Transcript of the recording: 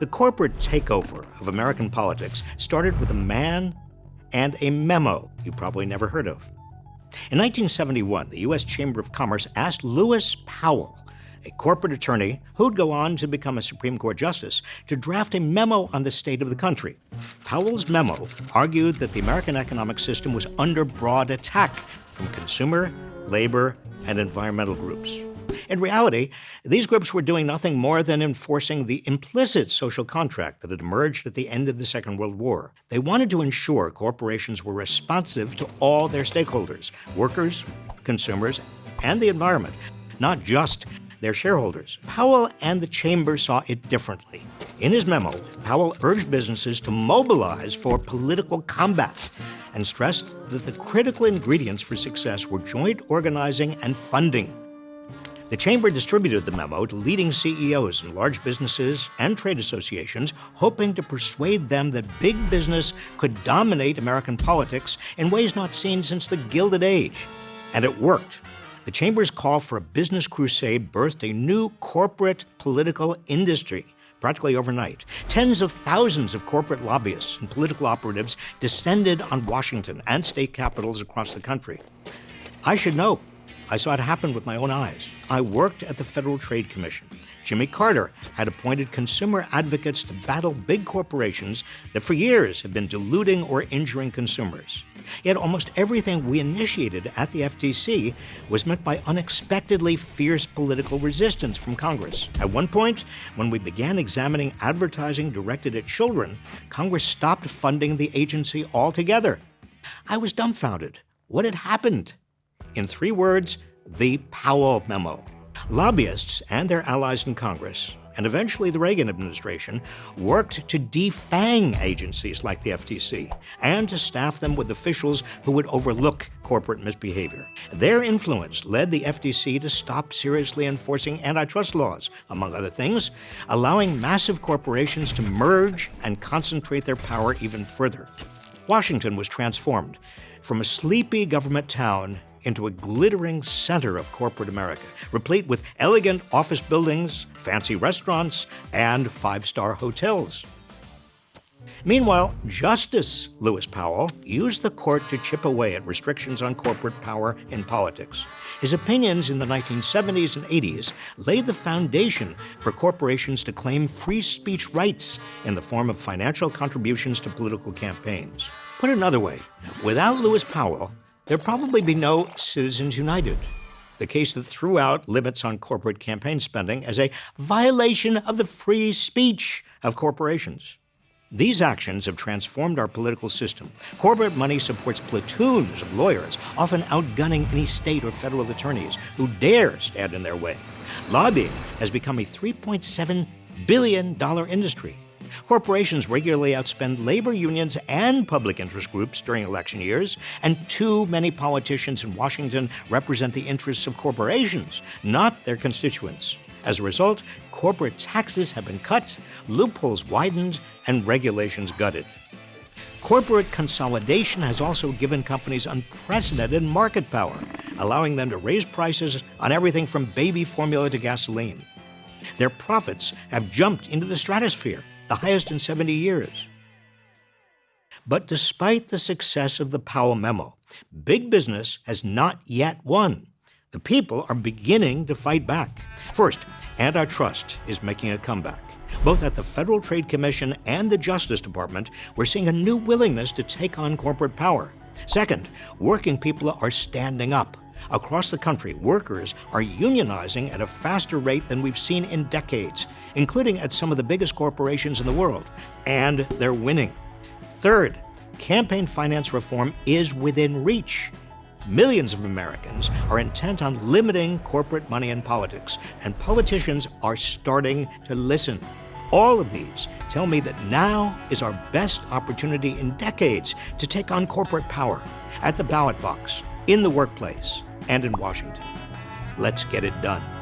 The corporate takeover of American politics started with a man and a memo you probably never heard of. In 1971, the U.S. Chamber of Commerce asked Lewis Powell, a corporate attorney who'd go on to become a Supreme Court justice, to draft a memo on the state of the country. Powell's memo argued that the American economic system was under broad attack from consumer, labor, and environmental groups. In reality, these groups were doing nothing more than enforcing the implicit social contract that had emerged at the end of the Second World War. They wanted to ensure corporations were responsive to all their stakeholders workers, consumers, and the environment, not just their shareholders. Powell and the Chamber saw it differently. In his memo, Powell urged businesses to mobilize for political combat and stressed that the critical ingredients for success were joint organizing and funding. The Chamber distributed the memo to leading CEOs in large businesses and trade associations, hoping to persuade them that big business could dominate American politics in ways not seen since the Gilded Age. And it worked. The Chamber's call for a business crusade birthed a new corporate political industry practically overnight. Tens of thousands of corporate lobbyists and political operatives descended on Washington and state capitals across the country. I should know I saw it happen with my own eyes. I worked at the Federal Trade Commission. Jimmy Carter had appointed consumer advocates to battle big corporations that for years had been diluting or injuring consumers. Yet almost everything we initiated at the FTC was met by unexpectedly fierce political resistance from Congress. At one point, when we began examining advertising directed at children, Congress stopped funding the agency altogether. I was dumbfounded. What had happened? In three words, the Powell Memo. Lobbyists and their allies in Congress, and eventually the Reagan administration, worked to defang agencies like the FTC and to staff them with officials who would overlook corporate misbehavior. Their influence led the FTC to stop seriously enforcing antitrust laws, among other things, allowing massive corporations to merge and concentrate their power even further. Washington was transformed from a sleepy government town into a glittering center of corporate America, replete with elegant office buildings, fancy restaurants, and five star hotels. Meanwhile, Justice Lewis Powell used the court to chip away at restrictions on corporate power in politics. His opinions in the 1970s and 80s laid the foundation for corporations to claim free speech rights in the form of financial contributions to political campaigns. Put another way, without Lewis Powell, there'd probably be no Citizens United, the case that threw out limits on corporate campaign spending as a violation of the free speech of corporations. These actions have transformed our political system. Corporate money supports platoons of lawyers, often outgunning any state or federal attorneys who dare stand in their way. Lobbying has become a $3.7 billion industry. Corporations regularly outspend labor unions and public interest groups during election years, and too many politicians in Washington represent the interests of corporations, not their constituents. As a result, corporate taxes have been cut, loopholes widened, and regulations gutted. Corporate consolidation has also given companies unprecedented market power, allowing them to raise prices on everything from baby formula to gasoline. Their profits have jumped into the stratosphere, the highest in 70 years. But despite the success of the Powell memo, big business has not yet won. The people are beginning to fight back. First, antitrust is making a comeback. Both at the Federal Trade Commission and the Justice Department, we're seeing a new willingness to take on corporate power. Second, working people are standing up. Across the country, workers are unionizing at a faster rate than we've seen in decades, including at some of the biggest corporations in the world, and they're winning. Third, campaign finance reform is within reach. Millions of Americans are intent on limiting corporate money in politics, and politicians are starting to listen. All of these tell me that now is our best opportunity in decades to take on corporate power at the ballot box, in the workplace, and in Washington. Let's get it done.